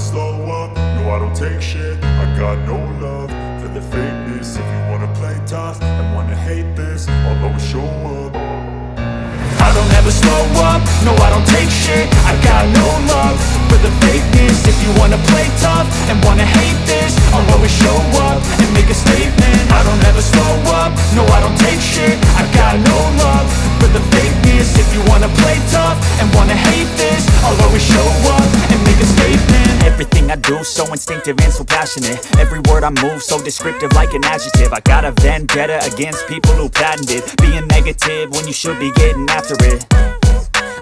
slow up, no I don't take shit. I got no love for the fakeness. If you wanna play tough and wanna hate this I'll always show up. I don't ever slow up, no I don't take shit. I got no love for the fakeness. If you wanna play tough and wanna hate this I'll always show up and make a statement. I don't ever slow up, no I don't take shit. I got no love for the fakeness. If you wanna play tough and wanna hate this I'll always show up Everything I do so instinctive and so passionate. Every word I move so descriptive like an adjective. I got a vendetta against people who patented Being negative when you should be getting after it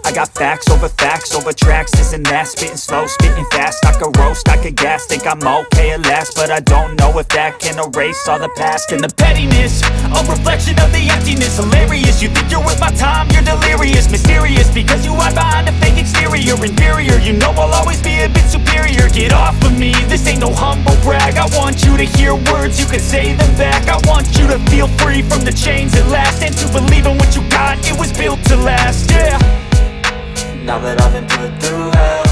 I got facts over facts over tracks, this and that. Spitting slow, spitting fast, I could roast, I could gas. Think I'm okay at last, but I don't know if that can erase all the past. And the pettiness, a reflection of the emptiness. Hilarious, you think you're worth my time, you're delirious. Mysterious, because you hide behind a fake exterior. Inferior, you know I'll always be a bit superior. Get off of me, this ain't no humble brag. I want you to hear words, you can say them back. I want you to feel free from the chains at last. And to believe in what you got, it was built to last, yeah now that I've been put through hell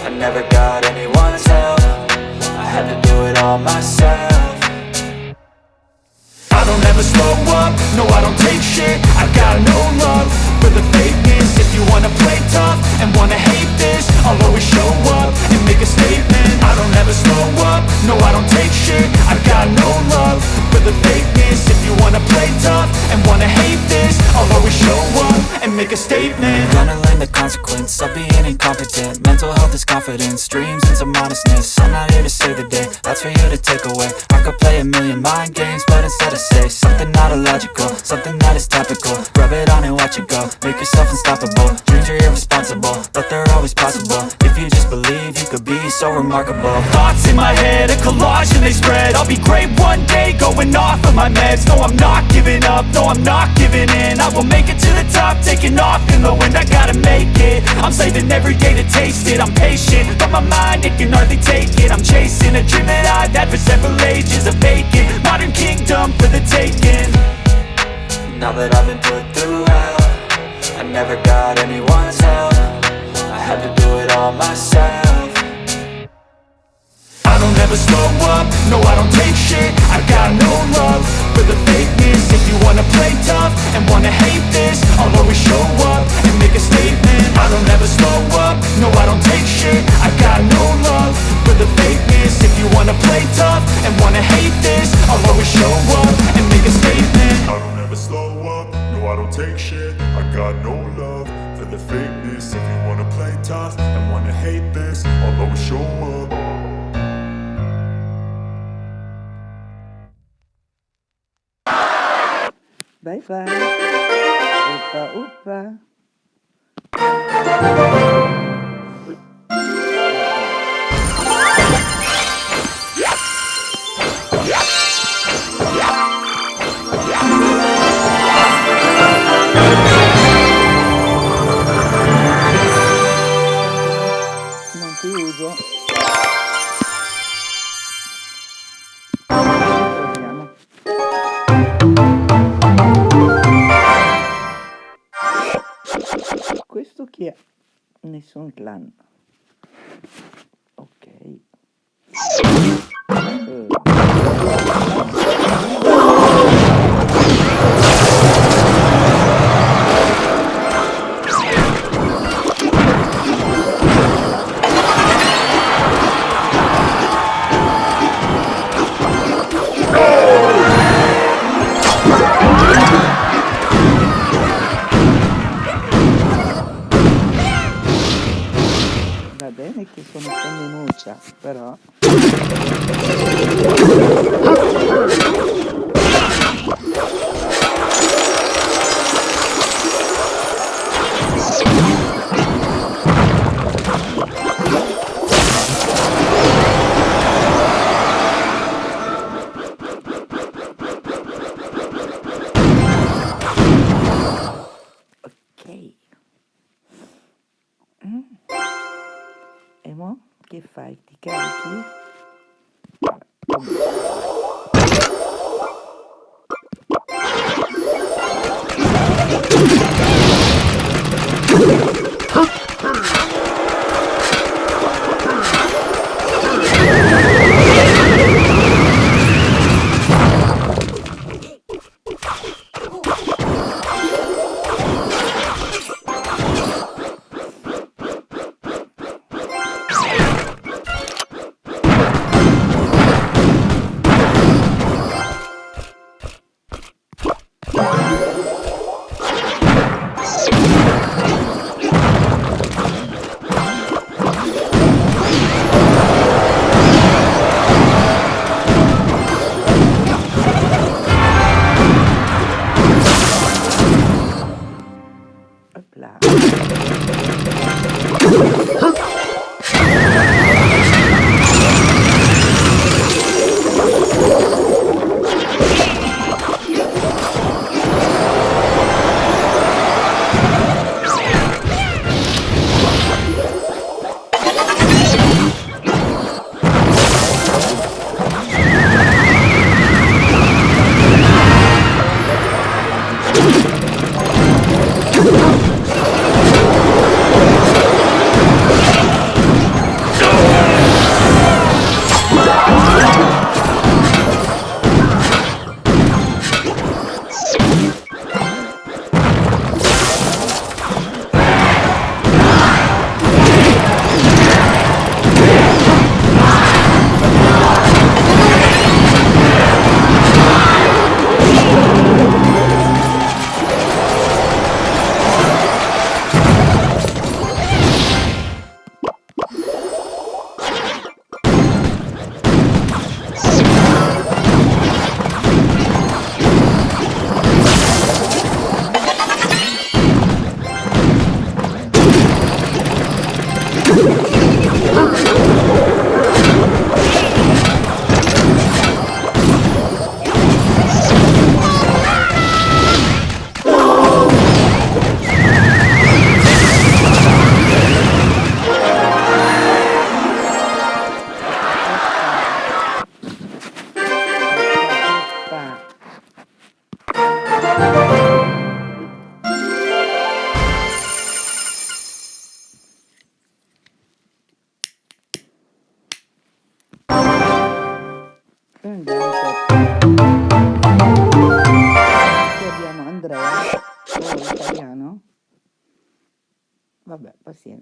I never got anyone's help. I had to do it all myself. I don't ever slow up, no I don't take shit. I've got no love for the fakeness. If you wanna play tough and wanna hate this I'll always show up and make a statement. I don't ever slow up, no I don't take shit. I got no love for the fakeness. If you wanna play tough and wanna hate this I'll always show up and make a statement consequence of being incompetent. Mental health is confidence, dreams and some honestness I'm not here to save the day, that's for you to take away. I could play a million mind games, but instead I say Something not illogical, so remarkable. Thoughts in my head, a collage and they spread. I'll be great one day, going off of my meds. No, I'm not giving up, no, I'm not giving in. I will make it to the top, taking off in the wind. I gotta make it, I'm saving every day to taste it. I'm patient, but my mind, it can hardly take it. I'm chasing a dream that I've had for several ages A vacant, modern kingdom for the taking. Now that I've been put through hell I never got anyone's help. I had to do it all myself I don't ever slow up, no I don't take shit. I got no love for the fakeness. If you wanna play tough and wanna hate this I'll always show up and make a statement. I don't ever slow up, no I don't take shit. I got no love for the fakeness. If you wanna play tough and wanna hate this I'll always show up and make a statement. I don't ever slow up, no I don't take shit. I got no love for the fakeness. If you wanna play tough and wanna hate this I'll always show up Vai, vai. Opa, opa. Questo chi è? Nessun clan. Ok. Eh.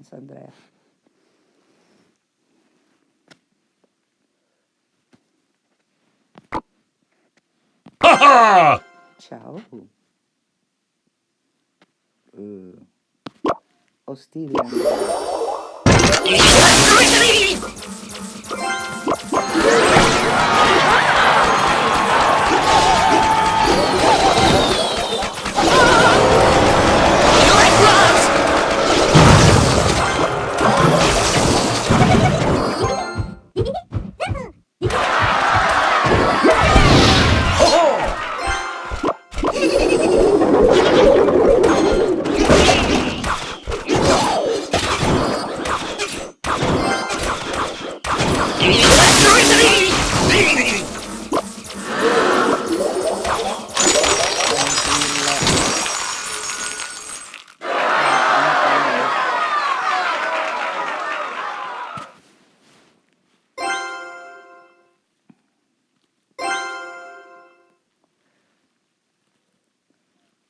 Chance, Andrea. Ciao. Uh. Ostile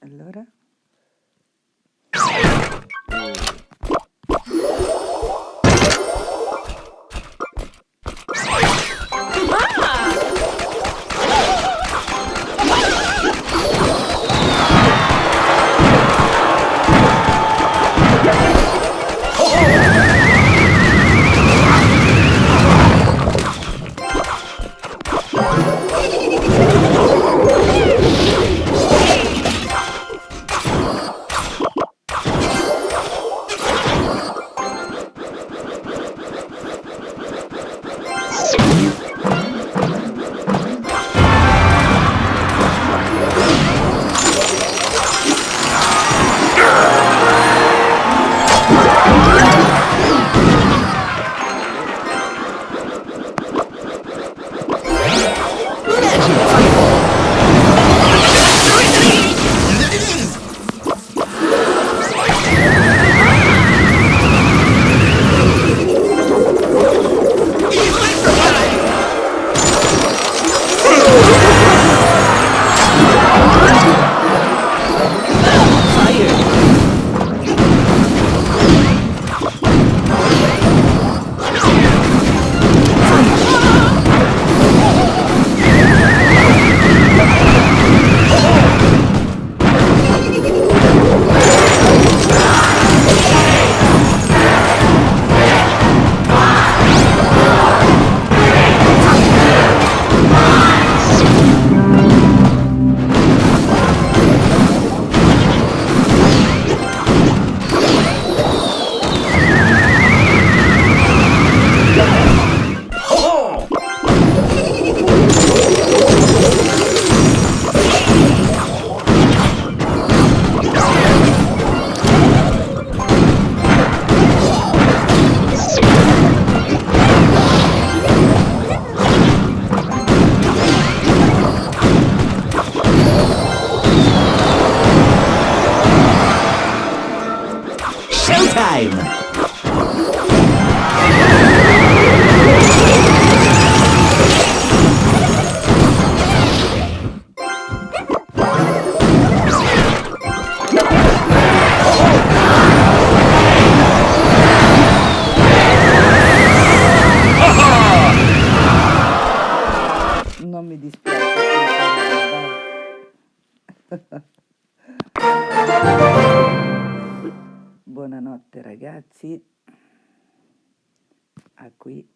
Allora? Qui.